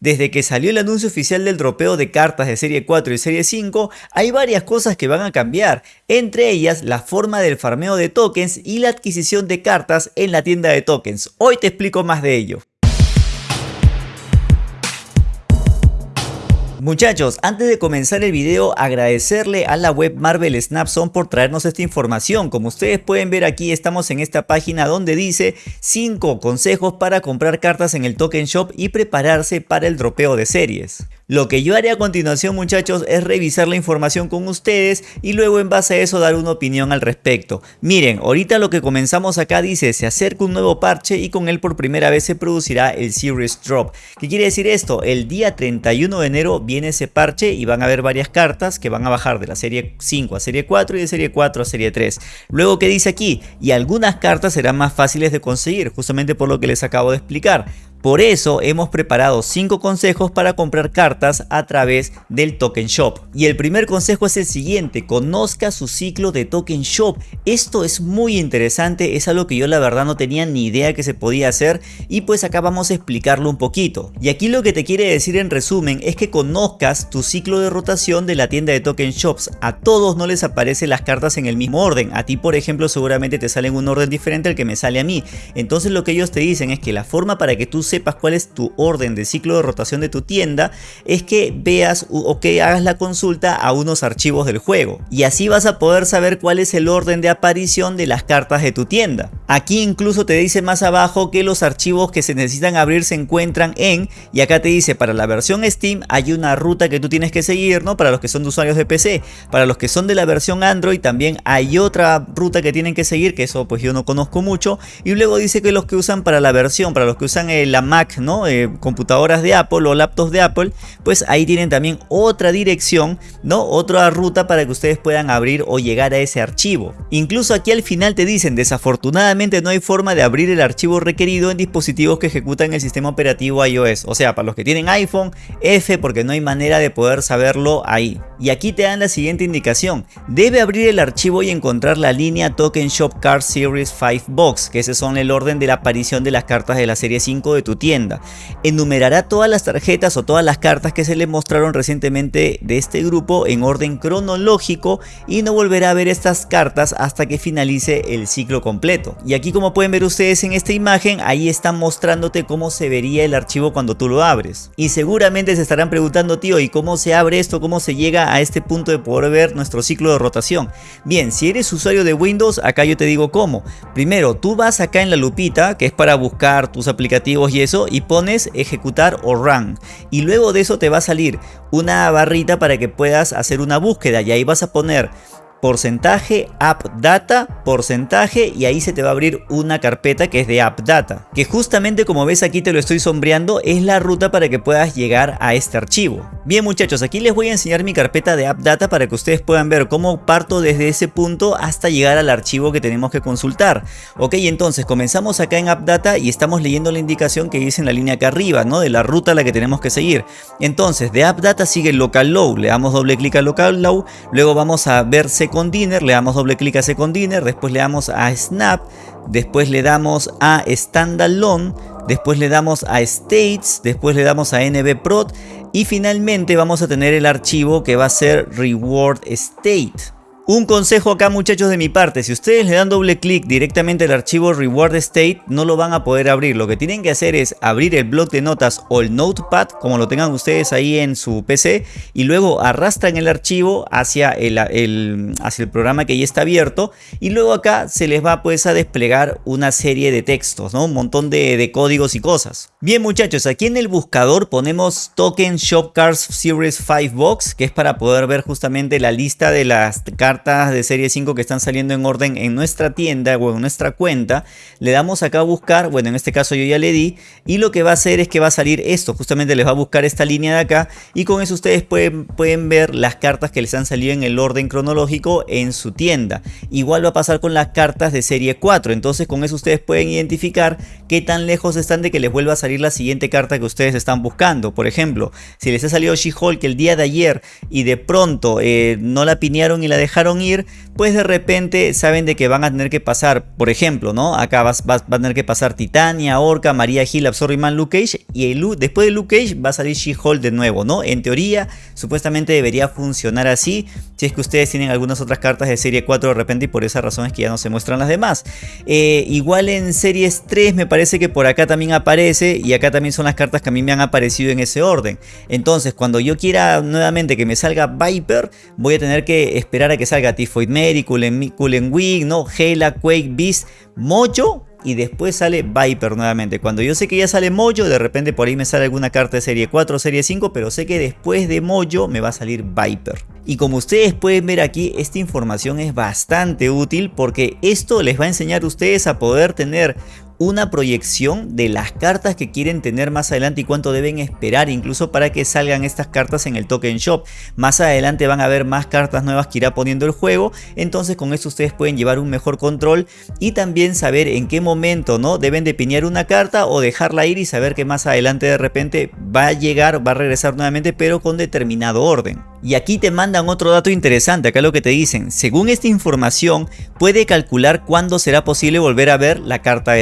Desde que salió el anuncio oficial del dropeo de cartas de serie 4 y serie 5, hay varias cosas que van a cambiar, entre ellas la forma del farmeo de tokens y la adquisición de cartas en la tienda de tokens. Hoy te explico más de ello. Muchachos, antes de comenzar el video agradecerle a la web Marvel Snapson por traernos esta información. Como ustedes pueden ver aquí estamos en esta página donde dice 5 consejos para comprar cartas en el Token Shop y prepararse para el dropeo de series. Lo que yo haré a continuación muchachos es revisar la información con ustedes y luego en base a eso dar una opinión al respecto. Miren, ahorita lo que comenzamos acá dice se acerca un nuevo parche y con él por primera vez se producirá el Series Drop. ¿Qué quiere decir esto? El día 31 de enero viene ese parche y van a haber varias cartas que van a bajar de la serie 5 a serie 4 y de serie 4 a serie 3. Luego, ¿qué dice aquí? Y algunas cartas serán más fáciles de conseguir, justamente por lo que les acabo de explicar. Por eso hemos preparado 5 consejos para comprar cartas a través del Token Shop. Y el primer consejo es el siguiente, conozca su ciclo de Token Shop. Esto es muy interesante, es algo que yo la verdad no tenía ni idea que se podía hacer y pues acá vamos a explicarlo un poquito. Y aquí lo que te quiere decir en resumen es que conozcas tu ciclo de rotación de la tienda de Token Shops. A todos no les aparecen las cartas en el mismo orden. A ti por ejemplo seguramente te sale en un orden diferente al que me sale a mí. Entonces lo que ellos te dicen es que la forma para que tú sepas cuál es tu orden de ciclo de rotación de tu tienda, es que veas o que hagas la consulta a unos archivos del juego. Y así vas a poder saber cuál es el orden de aparición de las cartas de tu tienda. Aquí incluso te dice más abajo que los archivos que se necesitan abrir se encuentran en, y acá te dice para la versión Steam hay una ruta que tú tienes que seguir, ¿no? Para los que son de usuarios de PC. Para los que son de la versión Android también hay otra ruta que tienen que seguir, que eso pues yo no conozco mucho. Y luego dice que los que usan para la versión, para los que usan eh, Mac ¿no? Eh, computadoras de Apple o laptops de Apple, pues ahí tienen también otra dirección, ¿no? Otra ruta para que ustedes puedan abrir o llegar a ese archivo. Incluso aquí al final te dicen, desafortunadamente no hay forma de abrir el archivo requerido en dispositivos que ejecutan el sistema operativo iOS. O sea, para los que tienen iPhone, F porque no hay manera de poder saberlo ahí. Y aquí te dan la siguiente indicación. Debe abrir el archivo y encontrar la línea Token Shop Card Series 5 Box, que ese son el orden de la aparición de las cartas de la serie 5 de tu tienda Enumerará todas las tarjetas o todas las cartas que se le mostraron recientemente de este grupo en orden cronológico y no volverá a ver estas cartas hasta que finalice el ciclo completo. Y aquí como pueden ver ustedes en esta imagen, ahí están mostrándote cómo se vería el archivo cuando tú lo abres. Y seguramente se estarán preguntando, tío, ¿y cómo se abre esto? ¿Cómo se llega a este punto de poder ver nuestro ciclo de rotación? Bien, si eres usuario de Windows, acá yo te digo cómo. Primero, tú vas acá en la lupita, que es para buscar tus aplicativos y eso, y pones ejecutar o run. Y luego de eso te va a salir una barrita para que puedas hacer una búsqueda y ahí vas a poner porcentaje app data, porcentaje y ahí se te va a abrir una carpeta que es de app data. Que justamente como ves aquí te lo estoy sombreando es la ruta para que puedas llegar a este archivo. Bien muchachos, aquí les voy a enseñar mi carpeta de app data para que ustedes puedan ver cómo parto desde ese punto hasta llegar al archivo que tenemos que consultar. Ok, entonces comenzamos acá en app data y estamos leyendo la indicación que dice en la línea acá arriba, ¿no? De la ruta a la que tenemos que seguir. Entonces de app data sigue local low, le damos doble clic a local low, luego vamos a ver Second Dinner, le damos doble clic a Second Dinner, después le damos a Snap, después le damos a Standalone, después le damos a States, después le damos a NBProt y finalmente vamos a tener el archivo que va a ser Reward State. Un consejo acá muchachos de mi parte, si ustedes le dan doble clic directamente al archivo Reward State no lo van a poder abrir, lo que tienen que hacer es abrir el bloc de notas o el notepad como lo tengan ustedes ahí en su PC y luego arrastran el archivo hacia el, hacia el programa que ya está abierto y luego acá se les va pues a desplegar una serie de textos, ¿no? un montón de, de códigos y cosas. Bien muchachos, aquí en el buscador ponemos Token Shop Cards Series 5 Box que es para poder ver justamente la lista de las cartas de serie 5 que están saliendo en orden en nuestra tienda o en nuestra cuenta, le damos acá a buscar, bueno en este caso yo ya le di, y lo que va a hacer es que va a salir esto, justamente les va a buscar esta línea de acá, y con eso ustedes pueden, pueden ver las cartas que les han salido en el orden cronológico en su tienda. Igual va a pasar con las cartas de serie 4, entonces con eso ustedes pueden identificar qué tan lejos están de que les vuelva a salir la siguiente carta que ustedes están buscando. Por ejemplo, si les ha salido She-Hulk el día de ayer y de pronto eh, no la pinearon y la dejaron ir, pues de repente saben de que van a tener que pasar, por ejemplo, ¿no? Acá vas, va a tener que pasar Titania, Orca, María Hill, Man, Luke Cage y el, después de Luke Cage va a salir She-Hulk de nuevo, ¿no? En teoría, supuestamente debería funcionar así, si es que ustedes tienen algunas otras cartas de serie 4 de repente y por esa razón es que ya no se muestran las demás. Eh, igual en series 3 me parece que por acá también aparece y acá también son las cartas que a mí me han aparecido en ese orden. Entonces, cuando yo quiera nuevamente que me salga Viper, voy a tener que esperar a que salga Typhoid Mary, Cullen Wing, ¿no? Hela, Quake, Beast, Mojo y después sale Viper nuevamente. Cuando yo sé que ya sale Mojo, de repente por ahí me sale alguna carta de serie 4 o serie 5, pero sé que después de Mojo me va a salir Viper. Y como ustedes pueden ver aquí, esta información es bastante útil porque esto les va a enseñar a ustedes a poder tener una proyección de las cartas que quieren tener más adelante y cuánto deben esperar incluso para que salgan estas cartas en el token shop. Más adelante van a haber más cartas nuevas que irá poniendo el juego, entonces con esto ustedes pueden llevar un mejor control y también saber en qué momento no deben de piñar una carta o dejarla ir y saber que más adelante de repente va a llegar, va a regresar nuevamente pero con determinado orden. Y aquí te mandan otro dato interesante, acá lo que te dicen, según esta información puede calcular cuándo será posible volver a ver la carta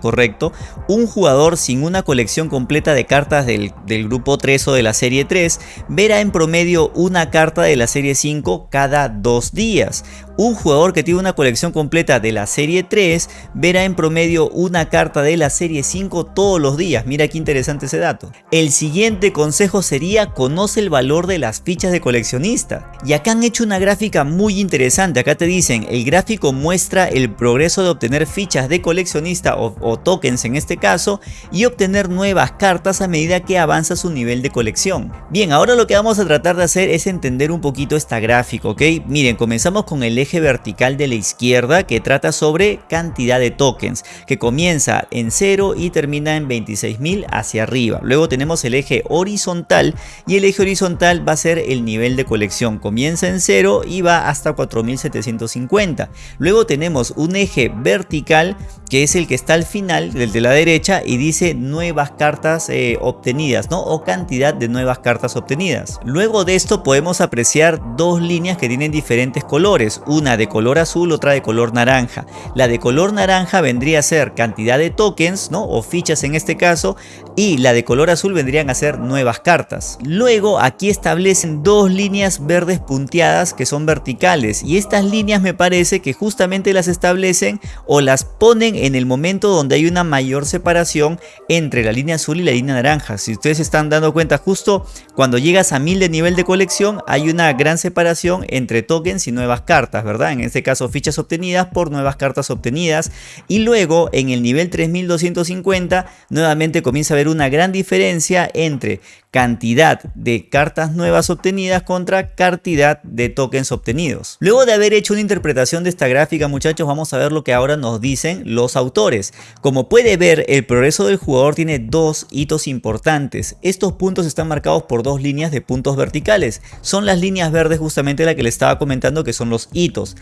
correcto, un jugador sin una colección completa de cartas del, del, grupo 3 o de la serie 3 verá en promedio una carta de la serie 5 cada dos días, un jugador que tiene una colección completa de la serie 3 verá en promedio una carta de la serie 5 todos los días. Mira qué interesante ese dato. El siguiente consejo sería conoce el valor de las fichas de coleccionista. Y acá han hecho una gráfica muy interesante. Acá te dicen, el gráfico muestra el progreso de obtener fichas de coleccionista o tokens en este caso y obtener nuevas cartas a medida que avanza su nivel de colección. Bien, ahora lo que vamos a tratar de hacer es entender un poquito esta gráfica, ¿ok? Miren, comenzamos con el eje vertical de la izquierda que trata sobre cantidad de tokens, que comienza en 0 y termina en 26.000 hacia arriba. Luego tenemos el eje horizontal y el eje horizontal va a ser el nivel de colección. Comienza en 0 y va hasta 4.750. Luego tenemos un eje vertical que es el que está al final, del de la derecha, y dice nuevas cartas eh, obtenidas, ¿no? O cantidad de nuevas cartas obtenidas. Luego de esto podemos apreciar dos líneas que tienen diferentes colores una de color azul, otra de color naranja. La de color naranja vendría a ser cantidad de tokens, ¿no? O fichas en este caso, y la de color azul vendrían a ser nuevas cartas. Luego aquí establecen dos líneas verdes punteadas que son verticales y estas líneas me parece que justamente las establecen o las ponen en el momento donde hay una mayor separación entre la línea azul y la línea naranja. Si ustedes están dando cuenta justo cuando llegas a 1000 de nivel de colección hay una gran separación entre tokens y nuevas cartas. ¿verdad? En este caso fichas obtenidas por nuevas cartas obtenidas y luego en el nivel 3250 nuevamente comienza a haber una gran diferencia entre cantidad de cartas nuevas obtenidas contra cantidad de tokens obtenidos. Luego de haber hecho una interpretación de esta gráfica muchachos vamos a ver lo que ahora nos dicen los autores. Como puede ver el progreso del jugador tiene dos hitos importantes. Estos puntos están marcados por dos líneas de puntos verticales. Son las líneas verdes justamente la que le estaba comentando que son los hitos.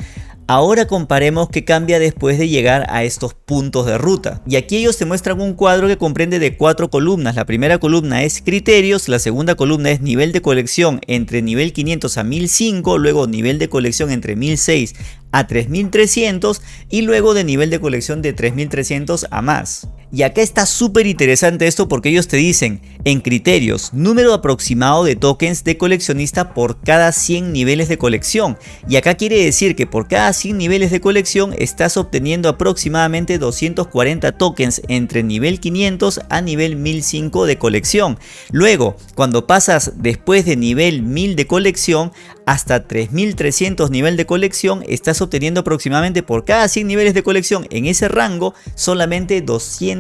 Ahora comparemos qué cambia después de llegar a estos puntos de ruta. Y aquí ellos te muestran un cuadro que comprende de cuatro columnas. La primera columna es criterios, la segunda columna es nivel de colección entre nivel 500 a 1005, luego nivel de colección entre 1006 a 3300 y luego de nivel de colección de 3300 a más. Y acá está súper interesante esto porque ellos te dicen en criterios número aproximado de tokens de coleccionista por cada 100 niveles de colección. Y acá quiere decir que por cada 100 niveles de colección estás obteniendo aproximadamente 240 tokens entre nivel 500 a nivel 1005 de colección. Luego, cuando pasas después de nivel 1000 de colección hasta 3300 nivel de colección estás obteniendo aproximadamente por cada 100 niveles de colección en ese rango solamente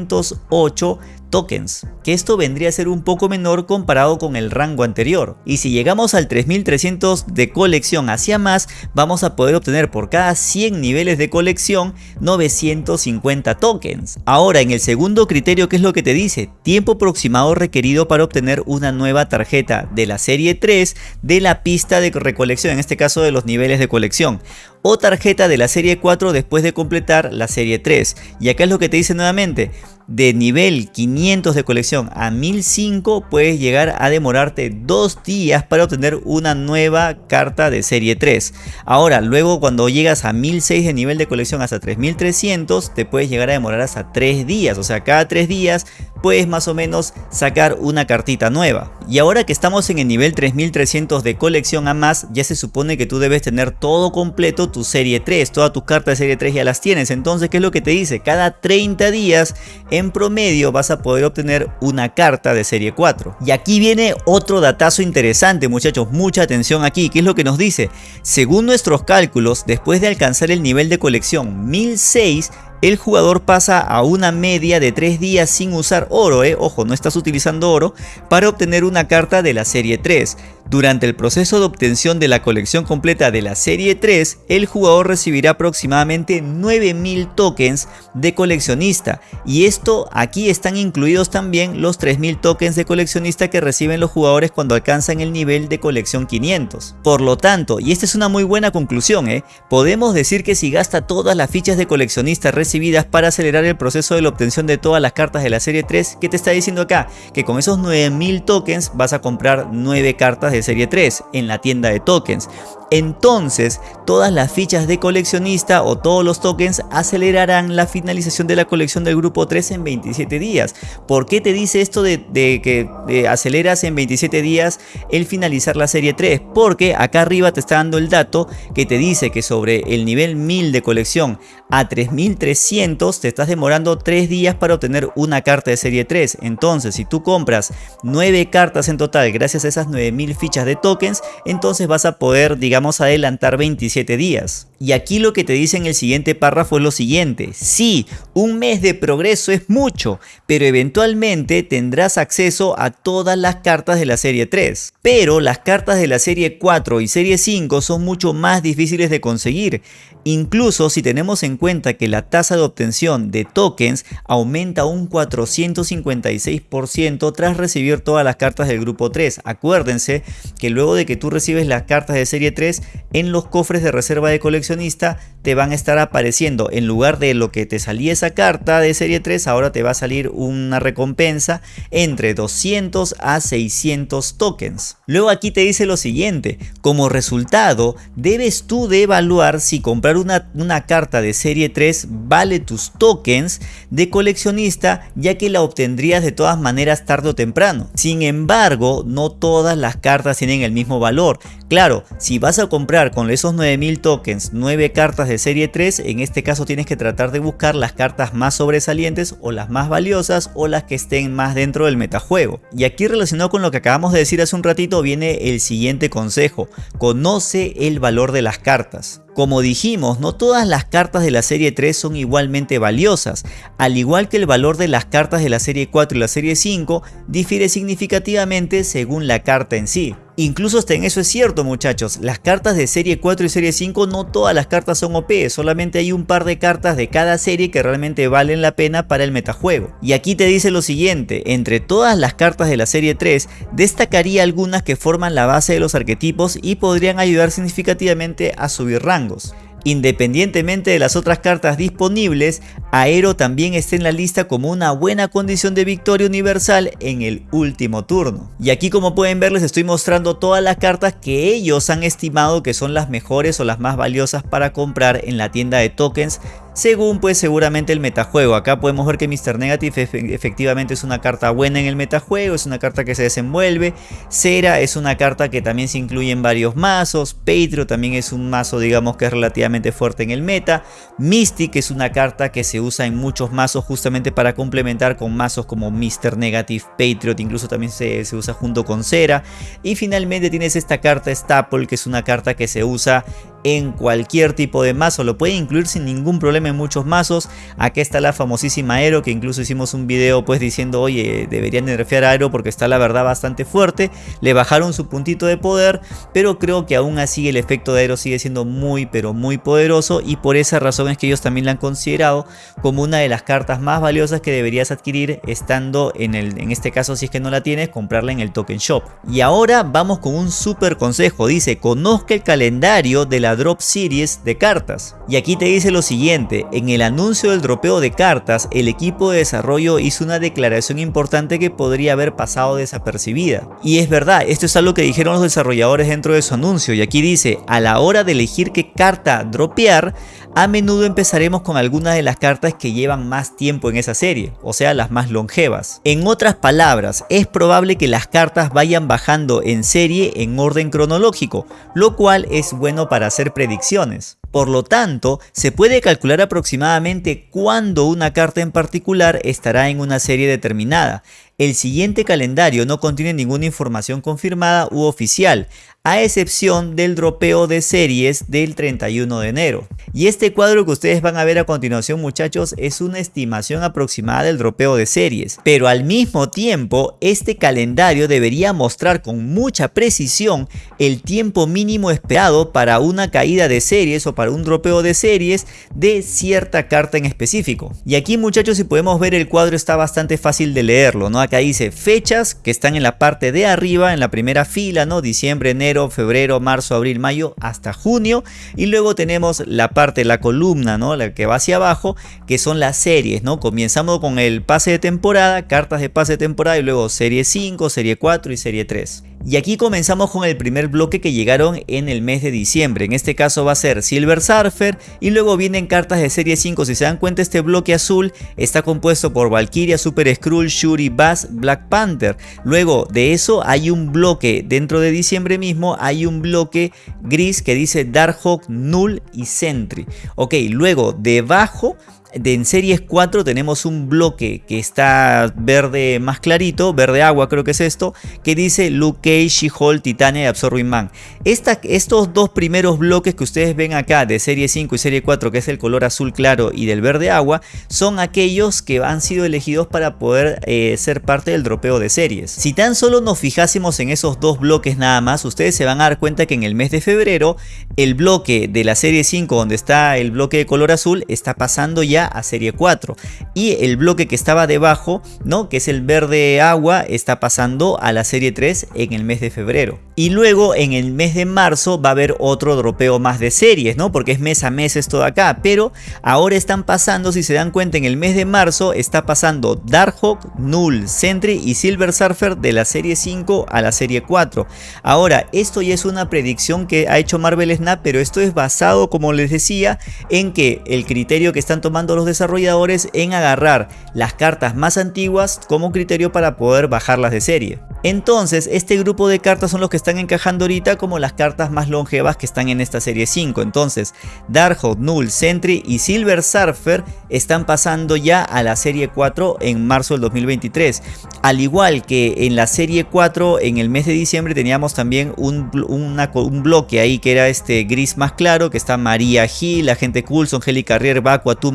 208 tokens, que esto vendría a ser un poco menor comparado con el rango anterior. Y si llegamos al 3300 de colección hacia más, vamos a poder obtener por cada 100 niveles de colección 950 tokens. Ahora en el segundo criterio, ¿qué es lo que te dice? Tiempo aproximado requerido para obtener una nueva tarjeta de la serie 3 de la pista de recolección, en este caso de los niveles de colección o tarjeta de la serie 4 después de completar la serie 3. Y acá es lo que te dice nuevamente, de nivel 500 1500 de colección a 1005 puedes llegar a demorarte dos días para obtener una nueva carta de serie 3. Ahora, luego cuando llegas a 1006 de nivel de colección hasta 3300 te puedes llegar a demorar hasta 3 días. O sea, cada 3 días puedes más o menos sacar una cartita nueva. Y ahora que estamos en el nivel 3300 de colección a más, ya se supone que tú debes tener todo completo tu serie 3, todas tus cartas de serie 3 ya las tienes. Entonces, ¿qué es lo que te dice? Cada 30 días en promedio vas a poder obtener una carta de serie 4. Y aquí viene otro datazo interesante muchachos, mucha atención aquí, ¿qué es lo que nos dice? Según nuestros cálculos, después de alcanzar el nivel de colección 1006, el jugador pasa a una media de 3 días sin usar oro, eh. ojo, no estás utilizando oro, para obtener una carta de la serie 3. Durante el proceso de obtención de la colección completa de la serie 3, el jugador recibirá aproximadamente 9000 tokens de coleccionista y esto aquí están incluidos también los 3000 tokens de coleccionista que reciben los jugadores cuando alcanzan el nivel de colección 500. Por lo tanto, y esta es una muy buena conclusión, ¿eh? podemos decir que si gasta todas las fichas de coleccionista recibidas para acelerar el proceso de la obtención de todas las cartas de la serie 3, ¿qué te está diciendo acá? Que con esos 9000 tokens vas a comprar 9 cartas de serie 3 en la tienda de tokens entonces todas las fichas de coleccionista o todos los tokens acelerarán la finalización de la colección del grupo 3 en 27 días. ¿Por qué te dice esto de, que aceleras en 27 días el finalizar la serie 3? Porque acá arriba te está dando el dato que te dice que sobre el nivel 1000 de colección a 3300 te estás demorando 3 días para obtener una carta de serie 3. Entonces si tú compras 9 cartas en total gracias a esas 9000 fichas de tokens, entonces vas a poder digamos adelantar 27 días. Y aquí lo que te dice en el siguiente párrafo es lo siguiente. Sí, un mes de progreso es mucho, pero eventualmente tendrás acceso a todas las cartas de la serie 3. Pero las cartas de la serie 4 y serie 5 son mucho más difíciles de conseguir. Incluso si tenemos en cuenta que la tasa de obtención de tokens aumenta un 456% tras recibir todas las cartas del grupo 3. Acuérdense que luego de que tú recibes las cartas de serie 3, en los cofres de reserva de coleccionista te van a estar apareciendo en lugar de lo que te salía esa carta de serie 3, ahora te va a salir una recompensa entre 200 a 600 tokens. Luego aquí te dice lo siguiente, como resultado debes tú de evaluar si comprar una, una carta de serie 3 vale tus tokens de coleccionista ya que la obtendrías de todas maneras tarde o temprano. Sin embargo, no todas las cartas tienen el mismo valor. Claro, si vas a comprar con esos 9000 tokens 9 cartas de serie 3, en este caso tienes que tratar de buscar las cartas más sobresalientes o las más valiosas o las que estén más dentro del metajuego. Y aquí relacionado con lo que acabamos de decir hace un ratito viene el siguiente consejo. Conoce el valor de las cartas. Como dijimos, no todas las cartas de la serie 3 son igualmente valiosas, al igual que el valor de las cartas de la serie 4 y la serie 5 difiere significativamente según la carta en sí. Incluso hasta en eso es cierto muchachos, las cartas de serie 4 y serie 5 no todas las cartas son OP, solamente hay un par de cartas de cada serie que realmente valen la pena para el metajuego. Y aquí te dice lo siguiente, entre todas las cartas de la serie 3 destacaría algunas que forman la base de los arquetipos y podrían ayudar significativamente a subir rangos. Independientemente de las otras cartas disponibles, Aero también está en la lista como una buena condición de victoria universal en el último turno. Y aquí como pueden ver les estoy mostrando todas las cartas que ellos han estimado que son las mejores o las más valiosas para comprar en la tienda de tokens según pues seguramente el metajuego. Acá podemos ver que Mr. Negative efectivamente es una carta buena en el metajuego, es una carta que se desenvuelve. Cera es una carta que también se incluye en varios mazos. Patrio también es un mazo digamos que es relativamente fuerte en el meta. Mystic es una carta que se usa en muchos mazos justamente para complementar con mazos como Mr. Negative, Patriot, incluso también se, se usa junto con Cera. Y finalmente tienes esta carta Staple que es una carta que se usa en cualquier tipo de mazo, lo puede incluir sin ningún problema en muchos mazos. Aquí está la famosísima Aero que incluso hicimos un video pues diciendo oye deberían nerfear a Aero porque está la verdad bastante fuerte. Le bajaron su puntito de poder pero creo que aún así el efecto de Aero sigue siendo muy pero muy poderoso y por esa razón es que ellos también la han considerado como una de las cartas más valiosas que deberías adquirir estando en el en este caso si es que no la tienes comprarla en el token shop. Y ahora vamos con un super consejo, dice conozca el calendario de la drop series de cartas. Y aquí te dice lo siguiente, en el anuncio del dropeo de cartas, el equipo de desarrollo hizo una declaración importante que podría haber pasado desapercibida. Y es verdad, esto es algo que dijeron los desarrolladores dentro de su anuncio y aquí dice, a la hora de elegir qué carta dropear, a menudo empezaremos con algunas de las cartas que llevan más tiempo en esa serie, o sea las más longevas. En otras palabras, es probable que las cartas vayan bajando en serie en orden cronológico, lo cual es bueno para hacer predicciones. Por lo tanto, se puede calcular aproximadamente cuándo una carta en particular estará en una serie determinada. El siguiente calendario no contiene ninguna información confirmada u oficial, a excepción del dropeo de series del 31 de enero. Y este cuadro que ustedes van a ver a continuación muchachos es una estimación aproximada del dropeo de series, pero al mismo tiempo este calendario debería mostrar con mucha precisión el tiempo mínimo esperado para una caída de series o para un dropeo de series de cierta carta en específico. Y aquí muchachos si podemos ver el cuadro está bastante fácil de leerlo, ¿no? Acá dice fechas que están en la parte de arriba, en la primera fila, ¿no? Diciembre, enero, febrero, marzo, abril, mayo hasta junio y luego tenemos la parte, la columna, ¿no? La que va hacia abajo, que son las series, ¿no? Comenzamos con el pase de temporada, cartas de pase de temporada y luego serie 5, serie 4 y serie 3. Y aquí comenzamos con el primer bloque que llegaron en el mes de diciembre. En este caso va a ser Silver Surfer y luego vienen cartas de serie 5. Si se dan cuenta este bloque azul está compuesto por Valkyria, Super Skrull, Shuri, Bass, Black Panther. Luego de eso hay un bloque dentro de diciembre mismo hay un bloque gris que dice Darkhawk, Null y Sentry. Ok, luego debajo de en series 4 tenemos un bloque que está verde más clarito, verde agua creo que es esto, que dice Luke Cage, She-Hulk, Titania y Absorbing Man. estos dos primeros bloques que ustedes ven acá de serie 5 y serie 4, que es el color azul claro y del verde agua, son aquellos que han sido elegidos para poder eh, ser parte del dropeo de series. Si tan solo nos fijásemos en esos dos bloques nada más, ustedes se van a dar cuenta que en el mes de febrero, el bloque de la serie 5 donde está el bloque de color azul está pasando ya a serie 4 y el bloque que estaba debajo, ¿no? que es el verde agua, está pasando a la serie 3 en el mes de febrero. Y luego en el mes de marzo va a haber otro dropeo más de series, ¿no? Porque es mes a mes esto de acá. Pero ahora están pasando, si se dan cuenta, en el mes de marzo está pasando Darkhawk, Null, Sentry y Silver Surfer de la serie 5 a la serie 4. Ahora, esto ya es una predicción que ha hecho Marvel Snap, pero esto es basado, como les decía, en que el criterio que están tomando los desarrolladores en agarrar las cartas más antiguas como criterio para poder bajarlas de serie. Entonces, este grupo de cartas son los que están encajando ahorita como las cartas más longevas que están en esta serie 5. Entonces, Darkhold, Null, Sentry y Silver Surfer están pasando ya a la serie 4 en marzo del 2023. Al igual que en la serie 4, en el mes de diciembre teníamos también un, un bloque ahí que era este gris más claro, que está María Gil, Agente Coulson, Heli Carrier, Baku, Atu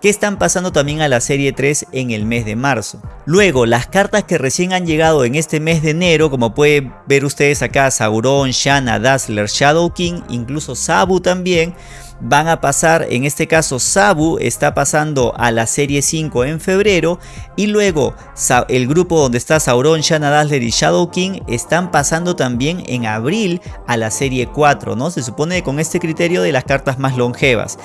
Que están pasando también a la serie 3 en el mes de marzo. Luego, las cartas que recién han llegado en este mes de enero, como pueden ver ustedes acá, Sauron, Shanna, Dazzler, Shadow King, incluso Sabu también, van a pasar, en este caso Sabu está pasando a la serie 5 en febrero y luego el grupo donde está Sauron, Shanna Dazzler y Shadow King están pasando también en abril a la serie 4, ¿no? Se supone con este criterio de las cartas más longevas.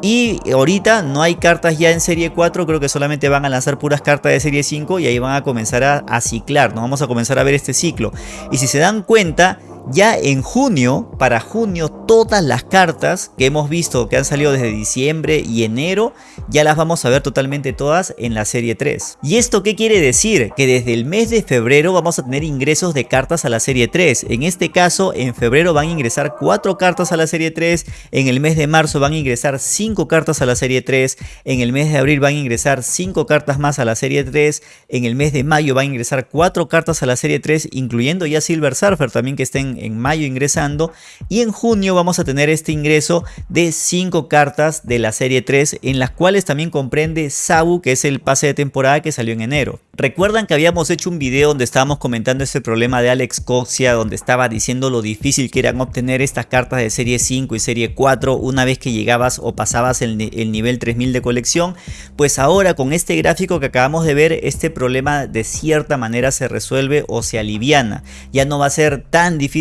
Y ahorita no hay cartas ya en serie 4, creo que solamente van a lanzar puras cartas de serie 5 y ahí van a comenzar a, ciclar. Vamos a comenzar a ver este ciclo. Y si se dan cuenta, ya en junio, para junio, todas las cartas que hemos visto que han salido desde diciembre y enero, ya las vamos a ver totalmente todas en la serie 3. ¿Y esto qué quiere decir? Que desde el mes de febrero vamos a tener ingresos de cartas a la serie 3. En este caso, en febrero van a ingresar 4 cartas a la serie 3, en el mes de marzo van a ingresar 5 cartas a la serie 3, en el mes de abril van a ingresar 5 cartas más a la serie 3, en el mes de mayo van a ingresar 4 cartas a la serie 3, incluyendo ya Silver Surfer también que estén en mayo ingresando. Y en junio vamos a tener este ingreso de 5 cartas de la serie 3 en las cuales también comprende Sabu que es el pase de temporada que salió en enero. Recuerdan que habíamos hecho un video donde estábamos comentando ese problema de Alex Coxia donde estaba diciendo lo difícil que eran obtener estas cartas de serie 5 y serie 4 una vez que llegabas o pasabas el, el nivel 3000 de colección. Pues ahora con este gráfico que acabamos de ver este problema de cierta manera se resuelve o se aliviana. Ya no va a ser tan difícil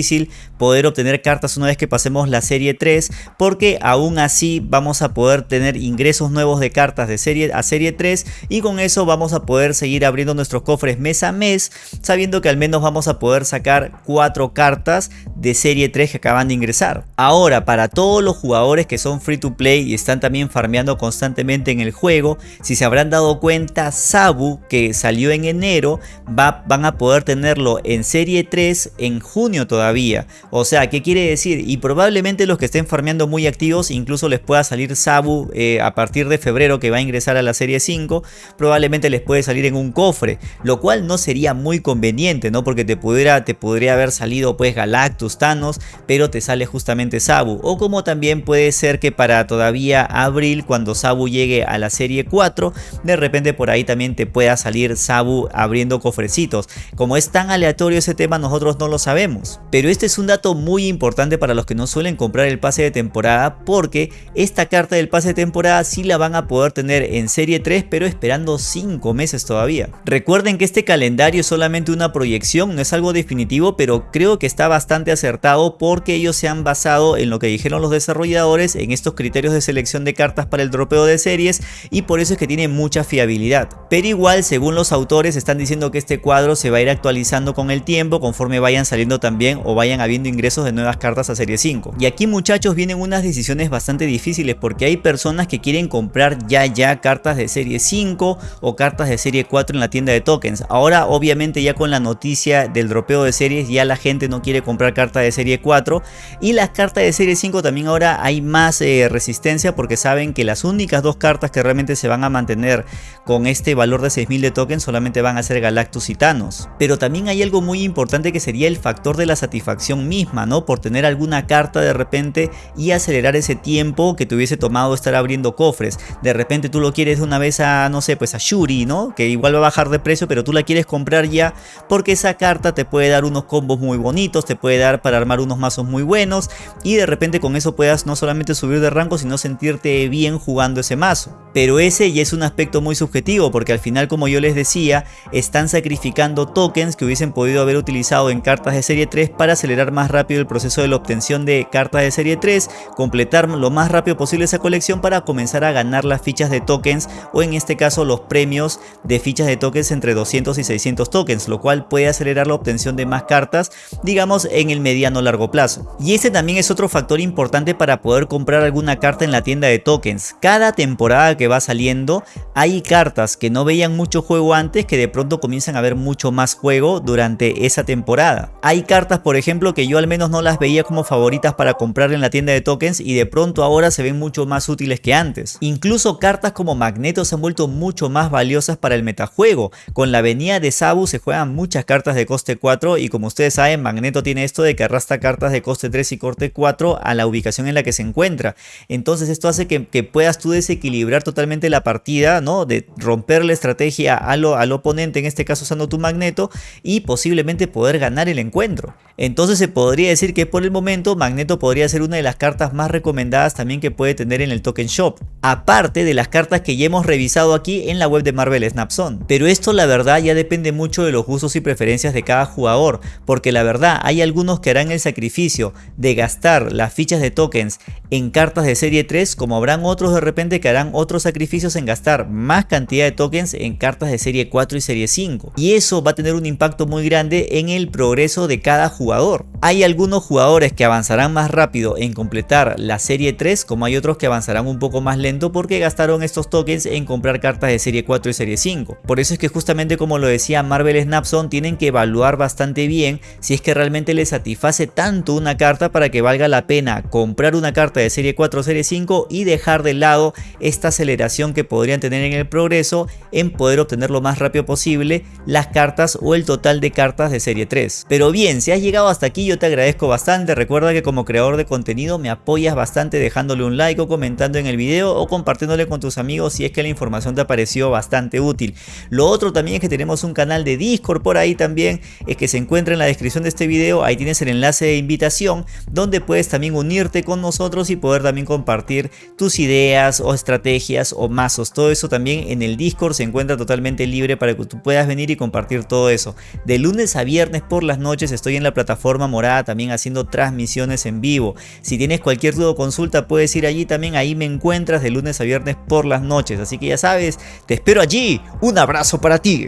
poder obtener cartas una vez que pasemos la serie 3 porque aún así vamos a poder tener ingresos nuevos de cartas de serie a serie 3 y con eso vamos a poder seguir abriendo nuestros cofres mes a mes sabiendo que al menos vamos a poder sacar 4 cartas de serie 3 que acaban de ingresar. Ahora para todos los jugadores que son free to play y están también farmeando constantemente en el juego, si se habrán dado cuenta Sabu que salió en enero va, van a poder tenerlo en serie 3 en junio todavía. O sea, ¿qué quiere decir? Y probablemente los que estén farmeando muy activos incluso les pueda salir Sabu eh, a partir de febrero que va a ingresar a la serie 5, probablemente les puede salir en un cofre, lo cual no sería muy conveniente, ¿no? Porque te pudiera, te podría haber salido pues Galactus, Thanos, pero te sale justamente Sabu. O como también puede ser que para todavía abril, cuando Sabu llegue a la serie 4, de repente por ahí también te pueda salir Sabu abriendo cofrecitos. Como es tan aleatorio ese tema, nosotros no lo sabemos. Este es un dato muy importante para los que no suelen comprar el pase de temporada, porque esta carta del pase de temporada sí la van a poder tener en serie 3, pero esperando 5 meses todavía. Recuerden que este calendario es solamente una proyección, no es algo definitivo, pero creo que está bastante acertado porque ellos se han basado en lo que dijeron los desarrolladores, en estos criterios de selección de cartas para el dropeo de series y por eso es que tiene mucha fiabilidad. Pero igual, según los autores, están diciendo que este cuadro se va a ir actualizando con el tiempo conforme vayan saliendo también o vayan habiendo ingresos de nuevas cartas a serie 5. Y aquí muchachos vienen unas decisiones bastante difíciles porque hay personas que quieren comprar ya ya cartas de serie 5 o cartas de serie 4 en la tienda de tokens. Ahora obviamente ya con la noticia del dropeo de series ya la gente no quiere comprar cartas de serie 4 y las cartas de serie 5 también ahora hay más eh, resistencia porque saben que las únicas dos cartas que realmente se van a mantener con este valor de 6000 de tokens solamente van a ser Galactus y Thanos. Pero también hay algo muy importante que sería el factor de la satisfacción misma, ¿no? Por tener alguna carta de repente y acelerar ese tiempo que te hubiese tomado estar abriendo cofres. De repente tú lo quieres de una vez a, no sé, pues a Shuri, ¿no? Que igual va a bajar de precio, pero tú la quieres comprar ya porque esa carta te puede dar unos combos muy bonitos, te puede dar para armar unos mazos muy buenos y de repente con eso puedas no solamente subir de rango, sino sentirte bien jugando ese mazo. Pero ese ya es un aspecto muy subjetivo porque al final como yo les decía, están sacrificando tokens que hubiesen podido haber utilizado en cartas de serie 3 para acelerar más rápido el proceso de la obtención de cartas de serie 3, completar lo más rápido posible esa colección para comenzar a ganar las fichas de tokens o en este caso los premios de fichas de tokens entre 200 y 600 tokens, lo cual puede acelerar la obtención de más cartas, digamos en el mediano largo plazo. Y ese también es otro factor importante para poder comprar alguna carta en la tienda de tokens. Cada temporada que va saliendo hay cartas que no veían mucho juego antes que de pronto comienzan a ver mucho más juego durante esa temporada. Hay cartas por ejemplo que yo al menos no las veía como favoritas para comprar en la tienda de tokens y de pronto ahora se ven mucho más útiles que antes. Incluso cartas como Magneto se han vuelto mucho más valiosas para el metajuego. Con la venida de Sabu se juegan muchas cartas de coste 4 y como ustedes saben Magneto tiene esto de que arrastra cartas de coste 3 y coste 4 a la ubicación en la que se encuentra. Entonces esto hace que, puedas tú desequilibrar totalmente la partida, ¿no? De romper la estrategia al, al oponente, en este caso usando tu Magneto, y posiblemente poder ganar el encuentro. Entonces se podría decir que por el momento Magneto podría ser una de las cartas más recomendadas también que puede tener en el Token Shop. Aparte de las cartas que ya hemos revisado aquí en la web de Marvel Snapzone. Pero esto la verdad ya depende mucho de los gustos y preferencias de cada jugador. Porque la verdad hay algunos que harán el sacrificio de gastar las fichas de tokens en cartas de serie 3 como habrán otros de repente que harán otros sacrificios en gastar más cantidad de tokens en cartas de serie 4 y serie 5. Y eso va a tener un impacto muy grande en el progreso de cada jugador hay algunos jugadores que avanzarán más rápido en completar la serie 3 como hay otros que avanzarán un poco más lento porque gastaron estos tokens en comprar cartas de serie 4 y serie 5. Por eso es que justamente como lo decía Marvel Snapson tienen que evaluar bastante bien si es que realmente les satisface tanto una carta para que valga la pena comprar una carta de serie 4 o serie 5 y dejar de lado esta aceleración que podrían tener en el progreso en poder obtener lo más rápido posible las cartas o el total de cartas de serie 3. Pero bien, si has llegado hasta aquí yo te agradezco bastante, recuerda que como creador de contenido me apoyas bastante dejándole un like o comentando en el video o compartiéndole con tus amigos si es que la información te pareció bastante útil. Lo otro también es que tenemos un canal de Discord por ahí también, es que se encuentra en la descripción de este video, ahí tienes el enlace de invitación donde puedes también unirte con nosotros y poder también compartir tus ideas o estrategias o mazos, todo eso también en el Discord se encuentra totalmente libre para que tú puedas venir y compartir todo eso. De lunes a viernes por las noches estoy en la plataforma plataforma Morada también haciendo transmisiones en vivo. Si tienes cualquier duda o consulta puedes ir allí también, ahí me encuentras de lunes a viernes por las noches. Así que ya sabes, te espero allí. Un abrazo para ti.